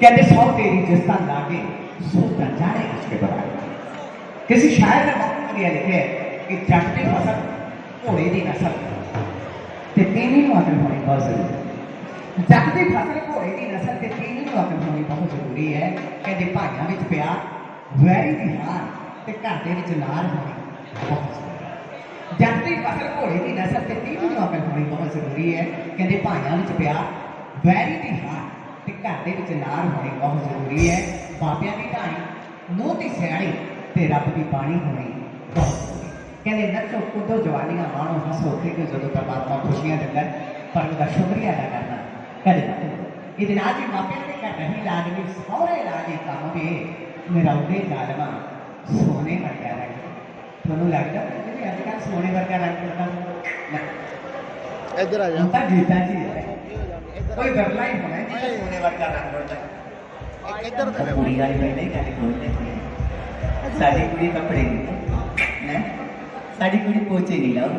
कहते सौ तेरी जिसका लागे सो का जाने उसके बराबर किसी शायर ने बहुत बढ़िया लिखे है कि जट की फसल घोड़े की नस्ल ਤੇ ਤੀਵੀਂ ਨੂੰ ਅਕਲ ਹੋਣੀ ਬਹੁਤ ਜ਼ਰੂਰੀ ਹੈ ਜੱਟ ਦੀ ਫਸਲ ਘੋੜੇ ਦੀ ਨਸਲ ਤੇ ਤੀਵੀਂ ਨੂੰ ਅਕਲ ਹੋਣੀ ਬਹੁਤ ਜ਼ਰੂਰੀ ਹੈ ਕਹਿੰਦੇ ਭਾਈਆਂ ਵਿੱਚ ਪਿਆਰ ਵੈਰੀ ਦੀ ਹਾਰ ਤੇ ਘਰ ਦੇ ਵਿੱਚ ਲਾਰ ਹੋਣੀ ਬਹੁਤ ਜ਼ਰੂਰੀ ਹੈ ਜੱਟ ਦੀ ਫਸਲ ਘੋੜੇ ਦੀ ਨਸਲ ਤੇ ਤੀਵੀਂ ਨੂੰ ਅਕਲ ਹੋਣੀ ਬਹੁਤ ਜ਼ਰੂਰੀ ਹੈ ਕਹਿੰਦੇ ਭਾਈਆਂ ਵਿੱਚ ਪਿਆਰ ਵੈਰੀ ਦੀ ਹਾਰ ਤੇ ਘਰ ਦੇ ਵਿੱਚ ਲਾਰ ਹੋਣੀ ਬਹੁਤ ਜ਼ਰੂਰੀ ਹੈ। ਬਾਬਿਆਂ ਦੀ ਢਾਣੀ ਨੂੰਹ ਦੀ ਸਿਆਣੀ ਤੇ ਰੱਬ ਦੀ ਬਾਣੀ ਹੋਣੀ ਬਹੁਤ ਜ਼ਰੂਰੀ। ਕਹਿੰਦੇ ਨੱਚੋ ਕੁੱਦੋ ਜਵਾਨੀਆਂ ਮਾਣੋ ਹੱਸੋ ਖੇਡੋ ਜਦੋਂ ਪਰਮਾਤਮਾ ਖੁਸ਼ੀਆਂ ਦਿੰਦਾ ਪਰ ਉਹਦਾ ਸ਼ੁਕਰੀਆ ਅਦਾ ਕਰਨਾ। ਕਦੇ ਨਾ। ਇਹਦੇ ਨਾਲ ਹੀ ਮਾਪਿਆਂ ਦੇ ਘਰ ਨਹੀਂ ਲਾਜ਼ਮੀ ਸਹੁਰੇ ਲਾਜ਼ਮੀ ਕੰਮ ਵੀ ਮੇਰਾ ਉਹਦੇ ਜ਼ਾਲਮਾ ਸੋਨੇ ਵਰਗਾ ਰੰਗ। ਤੁਹਾਨੂੰ ਲੱਗਦਾ ਕਿ ਅੱਜ ਕੱਲ੍ਹ ਸੋਨੇ ਵਰਗਾ ਰੰਗ ਲੱਗਾ ਇੱਧਰ ਆ ਜਾ। ਤਾਂ ਗੀਤਾ ਜੀ ਹੈ। कोई डरलाई होना है नहीं होने वाला रंग होता है। पूरी गाय में नहीं गाली बोलते साड़ी पूरी कपड़े नहीं साड़ी पूरी पोचे नहीं लाओ।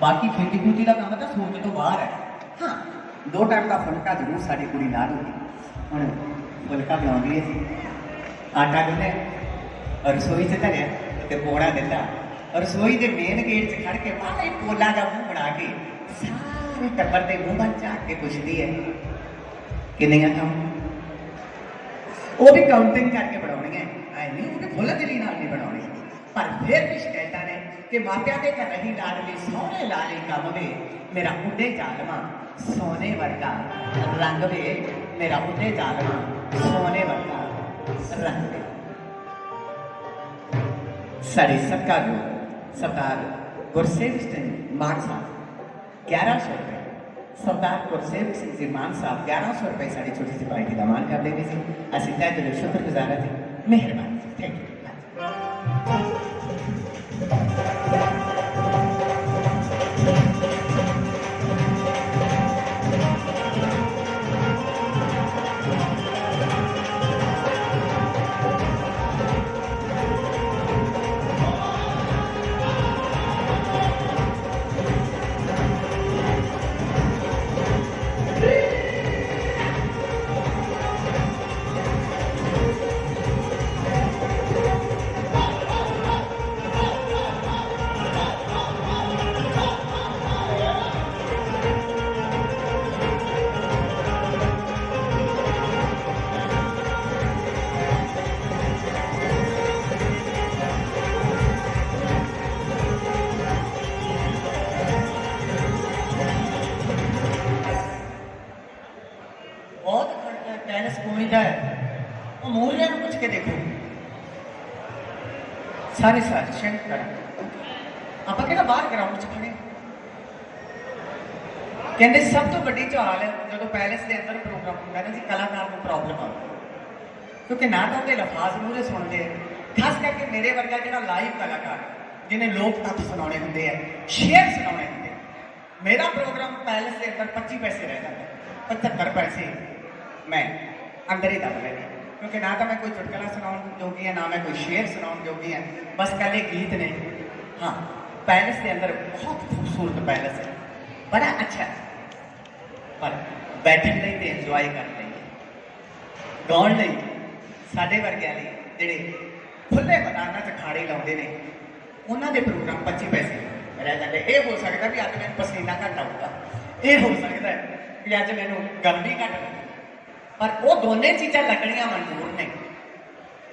बाकी खेती खूटी का काम मतलब था सोच तो बाहर है। हाँ। दो टाइम का फुलका ज़रूर साड़ी पूरी ला दूँगी। और फुलका भी आउंदी आटा गुने रसोई से धरिया तो पौड़ा दिता रसोई के मेन गेट से खड़ के माला पोला का मुँह बना के। सारा ਸਾਰੇ ਟੱਬਰ ਦੇ ਮੂੰਹ ਵੱਲ ਝਾਕ ਕੇ ਪੁੱਛਦੀ ਹੈ ਕਿੰਨੀਆਂ ਕੰਮ ਉਹ ਵੀ ਕਾਊਂਟਿੰਗ ਕਰਕੇ ਬਣਾਉਣੀਆਂ ਐ ਨਹੀਂ ਉਹ ਫੁੱਲ ਦਿਲੀ ਨਾਲ ਨਹੀਂ ਬਣਾਉਣੀ ਪਰ ਫਿਰ ਵੀ ਸ਼ਿਕਾਇਤਾਂ ਨੇ ਕਿ ਮਾਪਿਆਂ ਦੇ ਘਰ ਨਹੀਂ ਲਾਡਲੀ ਸੋਹਣੇ ਲਾਲੀ ਕੰਮ ਵੇ ਮੇਰਾ ਉੱਡੇ ਜ਼ਾਲਮਾ ਸੋਨੇ ਵਰਗਾ ਰੰਗ ਵੇ ਮੇਰਾ ਉੱਡੇ ਜ਼ਾਲਮਾ ਸੋਨੇ ਵਰਗਾ ਰੰਗ ਵੇ ਸਾਡੇ ਸਰਕਾਰ ਸਰਦਾਰ ਗੁਰਸੇਵ ਸਿੰਘ ਮਾਨ ਸਾਹਿਬ ग्यारह सौ रुपये सरदार सेव सिंह जी मान साहब, ग्यारह सौ रुपये साड़ी छोटी सी पार्टी का मान कर देवी जी असिता दिल शुक्र गुजारा थी। मेहरबानी। थैंक यू ਪੈਲਸ ਦਾ ਹੈ। ਉਹ ਮੂਰਿਆਂ ਨੂੰ ਪੁੱਛ ਕੇ ਦੇਖੋ। ਸਾਰੇ ਸਾਥ ਸ਼ੰਕ ਆਪਾਂ ਕਿਹੜਾ ਬਾਹਰ ਗਰਾਊਂਡ 'ਚ ਖੜੇ ਕਹਿੰਦੇ ਸਭ ਤੋਂ ਵੱਡੀ ਝਾਲ ਹੈ ਜਦੋਂ ਪੈਲਸ ਦੇ ਅੰਦਰ ਪ੍ਰੋਗਰਾਮ ਹੁੰਦਾ ਨਾ ਜੀ, ਕਲਾਕਾਰ ਨੂੰ ਪ੍ਰੋਬਲਮ ਆਉਂਦੀ ਕਿਉਂਕਿ ਨਾ ਤਾਂ ਉਹਦੇ ਲਫ਼ਾਜ਼ ਮੂਰੇ ਸੁਣਦੇ ਆ। ਖਾਸ ਕਰਕੇ ਮੇਰੇ ਵਰਗਾ ਜਿਹੜਾ ਲਾਈਵ ਕਲਾਕਾਰ ਜਿਹਨੇ ਲੋਕ ਤੱਤ ਸੁਣਾਉਣੇ ਹੁੰਦੇ ਆ, ਸ਼ੇਅਰ ਸੁਣਾਉਣੇ ਹੁੰਦੇ ਮੇਰਾ ਪ੍ਰੋਗਰਾਮ ਪੈਲਸ ਦੇ ਅੰਦਰ 25 ਪੈਸੇ ਰਹਿ ਜਾਂਦਾ 75 ਪੈਸੇ। मैं अंदर ही दब रहे क्योंकि ना तो मैं कोई चुटकला सुनाउन जोगी है, ना मैं कोई शेर सुनाउन जोगी है। बस कल एक गीत ने, हाँ, पैलेस के अंदर बहुत खूबसूरत पैलेस है। बड़ा अच्छा पर ਬੈਠਣ ਲਈ ਤੇ ਇੰਜੋਏ ਕਰਨ ਲਈ ਗਾਉਣ ਲਈ ਸਾਡੇ ਵਰਗਿਆਂ ਲਈ ਜਿਹੜੇ ਖੁੱਲੇ ਮੈਦਾਨਾਂ 'ਚ ਖਾੜੇ ਲਾਉਂਦੇ ਨੇ ਉਹਨਾਂ ਦੇ ਪ੍ਰੋਗਰਾਮ 25 ਪੈਸੇ ਰਹਿ ਜਾਂਦੇ ਇਹ ਹੋ ਸਕਦਾ ਵੀ ਅੱਜ ਮੈਨੂੰ ਪਸੀਨਾ ਘੱਟ ਆਊਗਾ ਇਹ ਹੋ ਸਕਦਾ ਵੀ ਅੱਜ ਮੈਨੂੰ ਗਰਮੀ ਘੱਟ ਪਰ ਉਹ ਦੋਨੇ ਚੀਜ਼ਾਂ ਲੱਗਣੀਆਂ ਮਨਜ਼ੂਰ ਨੇ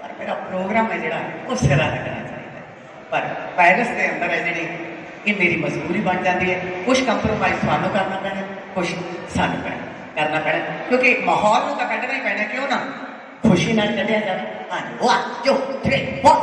ਪਰ ਮੇਰਾ ਪ੍ਰੋਗਰਾਮ ਹੈ ਜਿਹੜਾ ਉਹ ਸਿਰਾ ਲੱਗਣਾ ਚਾਹੀਦਾ ਹੈ। ਪਰ ਪੈਰਿਸ ਦੇ ਅੰਦਰ ਹੈ ਜਿਹੜੀ ਇਹ ਮੇਰੀ ਮਜਬੂਰੀ ਬਣ ਜਾਂਦੀ ਹੈ ਕੁਝ ਕੰਪਰੋਮਾਈਜ਼ ਤੁਹਾਨੂੰ ਕਰਨਾ ਪੈਣਾ ਕੁਝ ਸਾਨੂੰ ਪੈਣਾ ਕਰਨਾ ਪੈਣਾ ਕਿਉਂਕਿ ਮਾਹੌਲ ਨੂੰ ਤਾਂ ਕੱਢਣਾ ਹੀ ਪੈਣਾ ਕਿਉਂ ਨਾ ਖੁਸ਼ੀ ਨਾਲ ਕੱਢਿਆ ਜਾਵੇ ਹਾਂਜੀ 1 2 3 4